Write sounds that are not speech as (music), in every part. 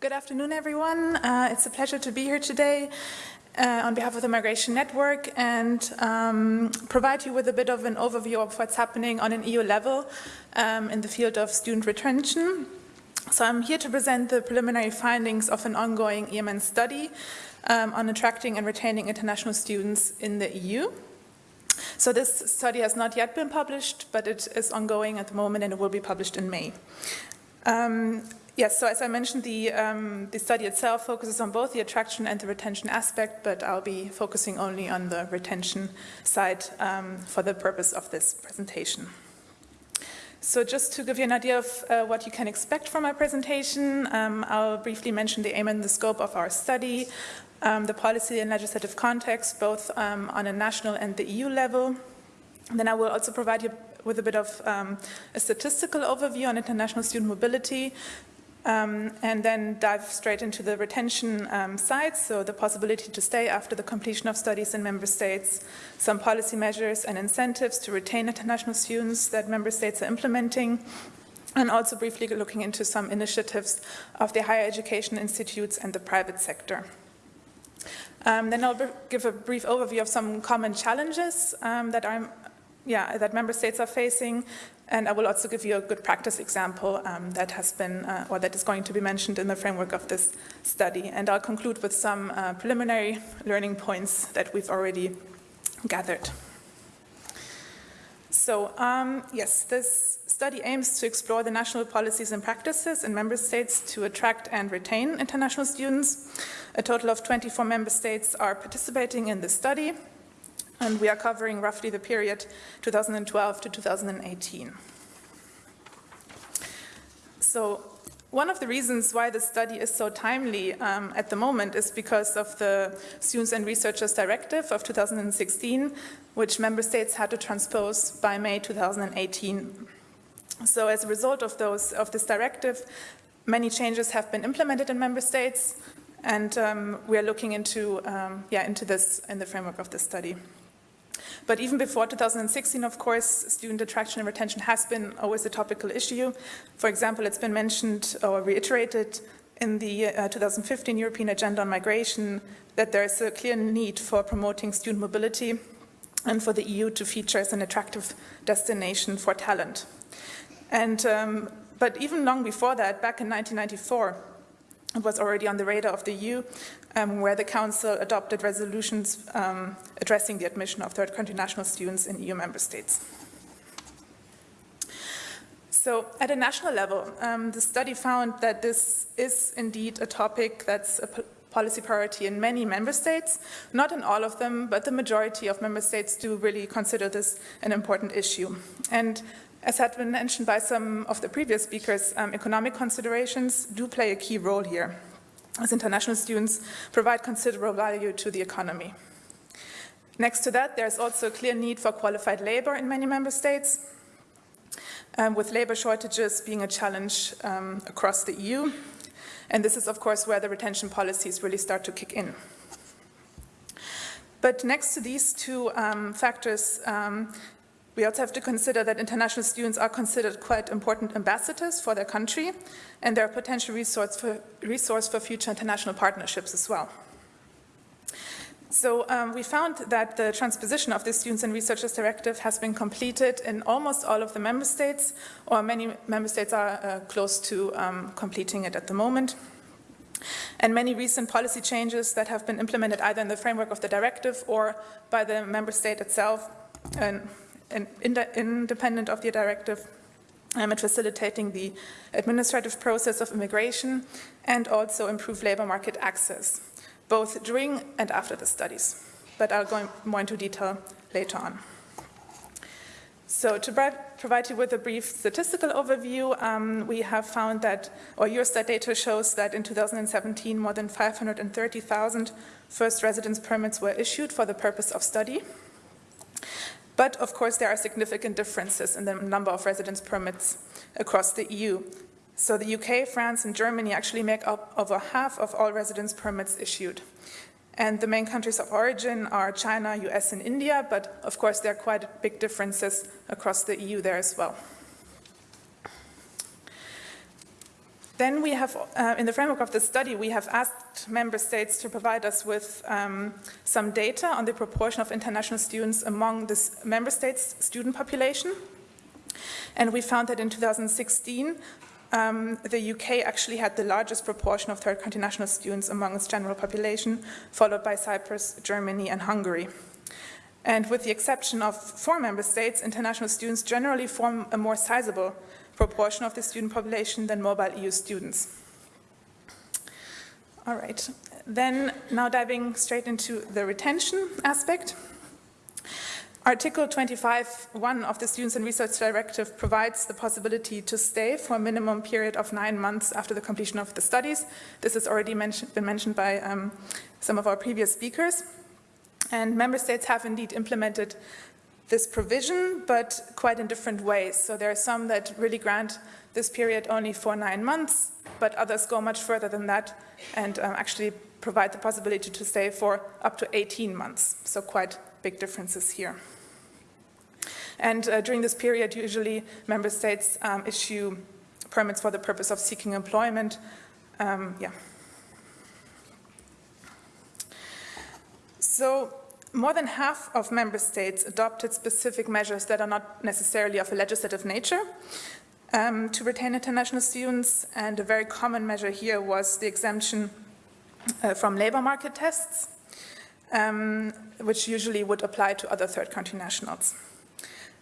Good afternoon, everyone. Uh, it's a pleasure to be here today uh, on behalf of the Migration Network and um, provide you with a bit of an overview of what's happening on an EU level um, in the field of student retention. So I'm here to present the preliminary findings of an ongoing EMN study um, on attracting and retaining international students in the EU. So this study has not yet been published, but it is ongoing at the moment and it will be published in May. Um, yes, so as I mentioned, the, um, the study itself focuses on both the attraction and the retention aspect, but I'll be focusing only on the retention side um, for the purpose of this presentation. So just to give you an idea of uh, what you can expect from my presentation, um, I'll briefly mention the aim and the scope of our study, um, the policy and legislative context, both um, on a national and the EU level. Then I will also provide you with a bit of um, a statistical overview on international student mobility, um, and then dive straight into the retention um, side, so the possibility to stay after the completion of studies in member states, some policy measures and incentives to retain international students that member states are implementing, and also briefly looking into some initiatives of the higher education institutes and the private sector. Um, then I'll give a brief overview of some common challenges um, that, are, yeah, that member states are facing, and I will also give you a good practice example um, that has been, uh, or that is going to be mentioned in the framework of this study. And I'll conclude with some uh, preliminary learning points that we've already gathered. So, um, yes, this study aims to explore the national policies and practices in member states to attract and retain international students. A total of 24 member states are participating in this study, and we are covering roughly the period 2012 to 2018. So one of the reasons why the study is so timely um, at the moment is because of the Students and Researchers Directive of 2016, which member states had to transpose by May 2018. So as a result of, those, of this directive, many changes have been implemented in member states, and um, we are looking into, um, yeah, into this in the framework of this study. But even before 2016, of course, student attraction and retention has been always a topical issue. For example, it's been mentioned or reiterated in the uh, 2015 European Agenda on Migration that there is a clear need for promoting student mobility and for the EU to feature as an attractive destination for talent. And, um, but even long before that, back in 1994, it was already on the radar of the EU, um, where the Council adopted resolutions um, addressing the admission of third country national students in EU member states. So at a national level, um, the study found that this is indeed a topic that's a policy priority in many member states, not in all of them, but the majority of member states do really consider this an important issue. And as had been mentioned by some of the previous speakers, um, economic considerations do play a key role here, as international students provide considerable value to the economy. Next to that, there's also a clear need for qualified labor in many member states, um, with labor shortages being a challenge um, across the EU. And this is, of course, where the retention policies really start to kick in. But next to these two um, factors, um, we also have to consider that international students are considered quite important ambassadors for their country, and they're a potential resource for, resource for future international partnerships as well. So um, we found that the transposition of the Students and Researchers Directive has been completed in almost all of the member states, or many member states are uh, close to um, completing it at the moment. And many recent policy changes that have been implemented either in the framework of the directive or by the member state itself, and independent of the directive um, at facilitating the administrative process of immigration and also improve labor market access, both during and after the studies. But I'll go more into detail later on. So to provide you with a brief statistical overview, um, we have found that, or Eurostat data shows that in 2017 more than 530,000 first residence permits were issued for the purpose of study. But of course there are significant differences in the number of residence permits across the EU. So the UK, France and Germany actually make up over half of all residence permits issued. And the main countries of origin are China, US and India, but of course there are quite big differences across the EU there as well. Then we have, uh, in the framework of the study, we have asked member states to provide us with um, some data on the proportion of international students among this member states' student population. And we found that in 2016, um, the UK actually had the largest proportion of third country national students among its general population, followed by Cyprus, Germany, and Hungary. And with the exception of four member states, international students generally form a more sizable proportion of the student population than mobile EU students. All right, then now diving straight into the retention aspect. Article 25.1 of the Students and Research Directive provides the possibility to stay for a minimum period of nine months after the completion of the studies. This has already mention, been mentioned by um, some of our previous speakers. And member states have indeed implemented this provision, but quite in different ways. So there are some that really grant this period only for nine months, but others go much further than that and um, actually provide the possibility to stay for up to 18 months. So quite big differences here. And uh, during this period, usually member states um, issue permits for the purpose of seeking employment. Um, yeah. So more than half of member states adopted specific measures that are not necessarily of a legislative nature um, to retain international students. And a very common measure here was the exemption uh, from labor market tests, um, which usually would apply to other third country nationals.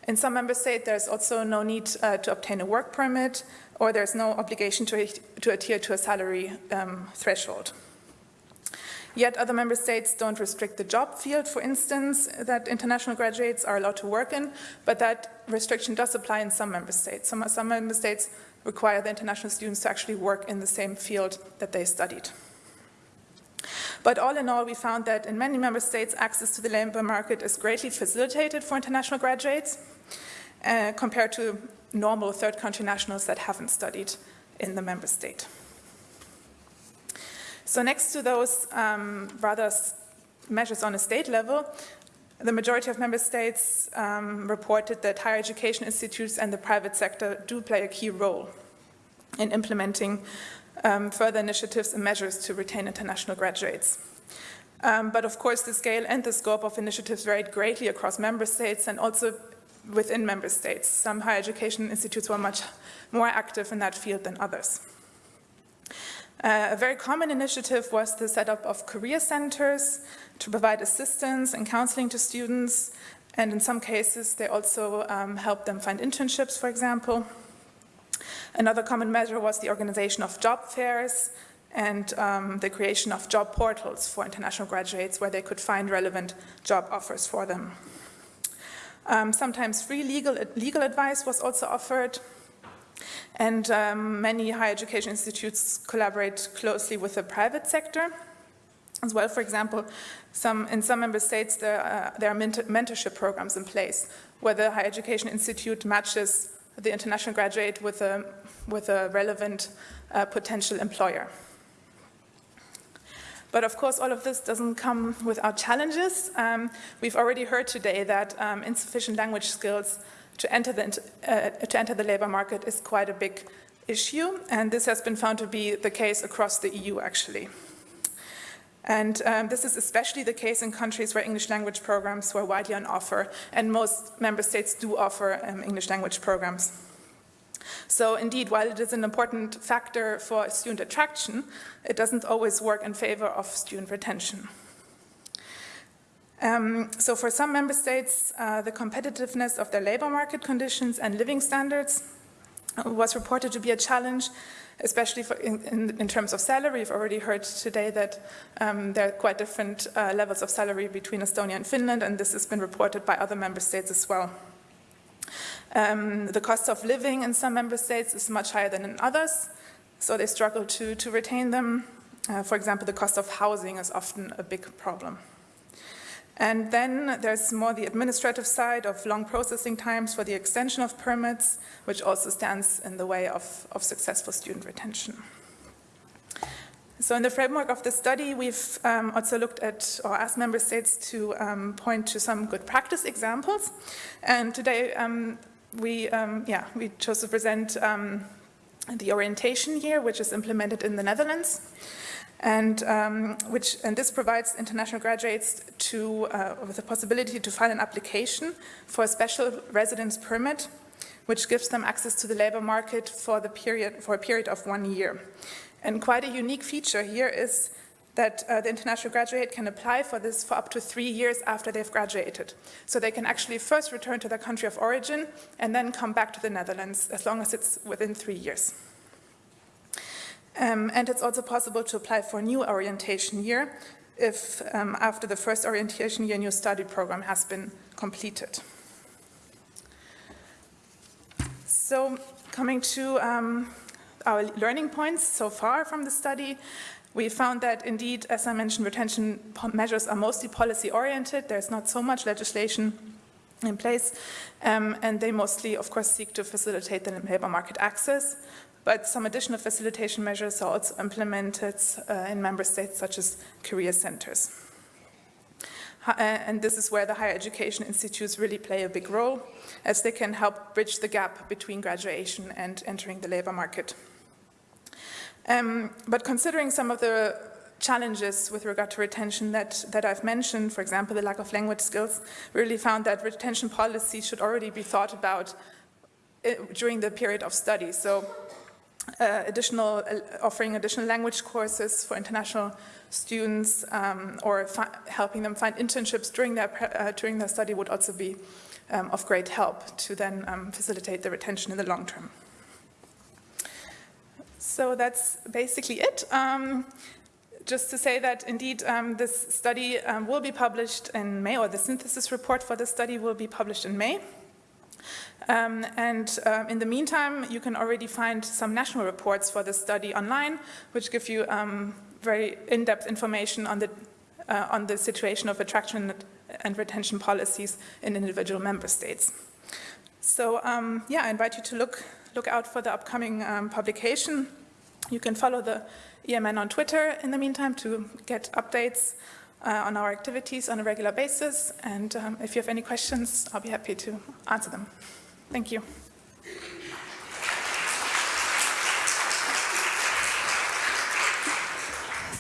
In some member states, there's also no need uh, to obtain a work permit, or there's no obligation to, to adhere to a salary um, threshold. Yet other member states don't restrict the job field, for instance, that international graduates are allowed to work in, but that restriction does apply in some member states. Some, some member states require the international students to actually work in the same field that they studied. But all in all, we found that in many member states, access to the labor market is greatly facilitated for international graduates uh, compared to normal third country nationals that haven't studied in the member state. So next to those um, rather measures on a state level, the majority of member states um, reported that higher education institutes and the private sector do play a key role in implementing um, further initiatives and measures to retain international graduates. Um, but of course, the scale and the scope of initiatives varied greatly across member states and also within member states. Some higher education institutes were much more active in that field than others. Uh, a very common initiative was the setup of career centers to provide assistance and counseling to students. And in some cases, they also um, helped them find internships, for example. Another common measure was the organization of job fairs and um, the creation of job portals for international graduates where they could find relevant job offers for them. Um, sometimes free legal, legal advice was also offered and um, many higher education institutes collaborate closely with the private sector as well. For example, some, in some member states there, uh, there are mentor mentorship programs in place where the higher education institute matches the international graduate with a, with a relevant uh, potential employer. But of course, all of this doesn't come without challenges. Um, we've already heard today that um, insufficient language skills to enter, the, uh, to enter the labor market is quite a big issue, and this has been found to be the case across the EU, actually. And um, this is especially the case in countries where English language programs were widely on offer, and most member states do offer um, English language programs. So indeed, while it is an important factor for student attraction, it doesn't always work in favor of student retention. Um, so for some member states, uh, the competitiveness of their labor market conditions and living standards was reported to be a challenge, especially in, in, in, terms of salary. We've already heard today that um, there are quite different uh, levels of salary between Estonia and Finland, and this has been reported by other member states as well. Um, the cost of living in some member states is much higher than in others, so they struggle to, to retain them. Uh, for example, the cost of housing is often a big problem. And then there's more the administrative side of long processing times for the extension of permits, which also stands in the way of, of successful student retention. So in the framework of the study, we've um, also looked at or asked member states to um, point to some good practice examples. And today um, we, um, yeah, we chose to present um, the orientation year, which is implemented in the Netherlands, and um, which and this provides international graduates to uh, with the possibility to file an application for a special residence permit, which gives them access to the labor market for the period for a period of one year. And quite a unique feature here is that uh, the international graduate can apply for this for up to three years after they've graduated. So they can actually first return to their country of origin and then come back to the Netherlands as long as it's within three years. Um, and it's also possible to apply for a new orientation year if um, after the first orientation year, new study program has been completed. So coming to um, our learning points so far from the study, we found that indeed, as I mentioned, retention measures are mostly policy oriented. There's not so much legislation in place, um, and they mostly, of course, seek to facilitate the labor market access. But some additional facilitation measures are also implemented uh, in member states such as career centers. Uh, and this is where the higher education institutes really play a big role, as they can help bridge the gap between graduation and entering the labor market. Um, but considering some of the challenges with regard to retention that, that I've mentioned, for example, the lack of language skills, we really found that retention policy should already be thought about uh, during the period of study. So uh, additional, uh, offering additional language courses for international students um, or helping them find internships during their, uh, during their study would also be um, of great help to then um, facilitate the retention in the long term. So that's basically it. Um, just to say that indeed um, this study um, will be published in May, or the synthesis report for the study will be published in May. Um, and uh, in the meantime, you can already find some national reports for the study online, which give you um, very in-depth information on the, uh, on the situation of attraction and retention policies in individual member states. So um, yeah, I invite you to look, look out for the upcoming um, publication. You can follow the EMN on Twitter in the meantime to get updates uh, on our activities on a regular basis. And um, if you have any questions, I'll be happy to answer them. Thank you.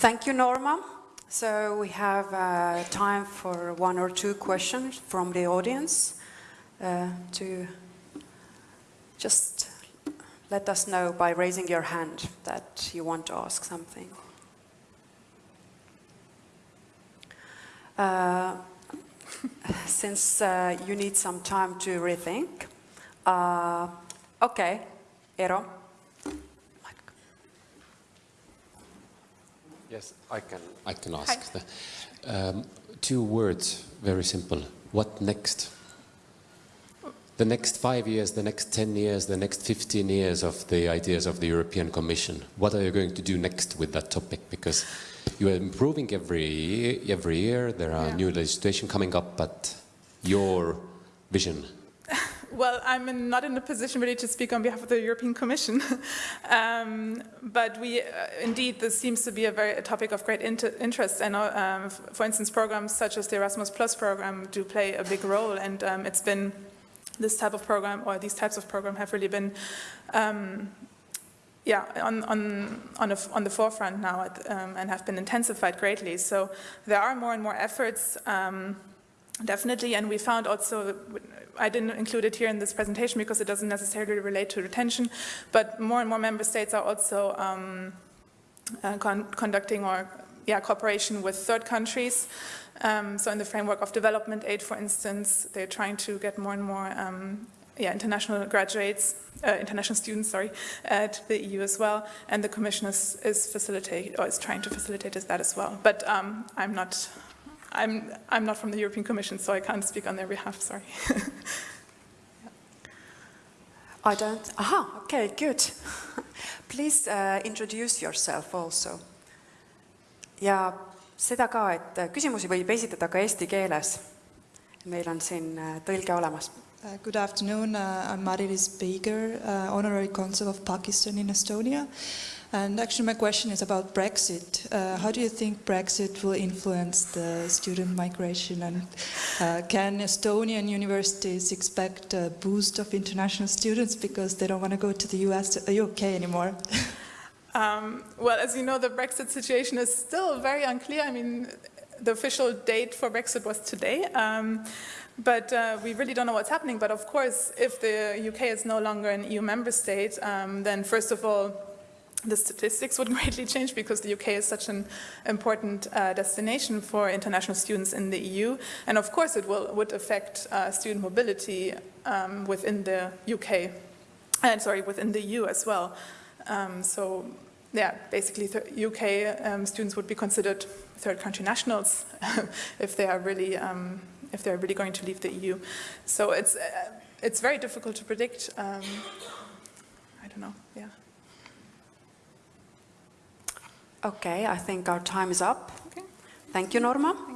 Thank you, Norma. So we have uh, time for one or two questions from the audience uh, to just let us know by raising your hand that you want to ask something. Uh, (laughs) since uh, you need some time to rethink, uh, okay, Eero. Yes, I can. I can ask. The, um, two words, very simple. What next? the next five years, the next 10 years, the next 15 years of the ideas of the European Commission? What are you going to do next with that topic? Because you are improving every, every year, there are yeah. new legislation coming up, but your vision? Well, I'm in, not in a position really to speak on behalf of the European Commission, (laughs) um, but we, uh, indeed, this seems to be a very a topic of great inter interest. And um, for instance, programs such as the Erasmus Plus program do play a big role, and um, it's been this type of program or these types of program have really been um, yeah, on, on, on, a, on, the forefront now at, um, and have been intensified greatly. So there are more and more efforts, um, definitely, and we found also, I didn't include it here in this presentation because it doesn't necessarily relate to retention, but more and more member states are also um, uh, con conducting or yeah, cooperation with third countries. Um, so in the framework of development aid, for instance, they're trying to get more and more um, yeah, international graduates, uh, international students, sorry, uh, to the EU as well, and the Commission is, is facilitating or is trying to facilitate that as well. But um, I'm not, I'm, I'm not from the European Commission, so I can't speak on their behalf. Sorry. (laughs) I don't. Aha. Okay. Good. (laughs) Please uh, introduce yourself also. Ja seda ka, et küsimusi võib esitada ka eesti keeles. meil on siin äh, tõlge olemas. Uh, Good afternoon. Uh, I'm Marilis Beiger, uh, Honorary Consul of Pakistan in Estonia. And actually, my question is about Brexit. Uh, how do you think Brexit will influence the student migration? And uh, can Estonian universities expect a boost of international students because they don't want to go to the US, UK anymore? (laughs) Um, well, as you know, the Brexit situation is still very unclear. I mean, the official date for Brexit was today. Um, but uh, we really don't know what's happening. But of course, if the UK is no longer an EU member state, um, then first of all, the statistics would (laughs) greatly change because the UK is such an important uh, destination for international students in the EU. And of course, it will, would affect uh, student mobility um, within the UK, and sorry, within the EU as well. Um, so, yeah, basically, th- UK um, students would be considered third country nationals (laughs) if they are really um, if they're really going to leave the EU. So it's uh, it's very difficult to predict. Um, I don't know. Yeah. Okay, I think our time is up. Okay. Thank you, Norma.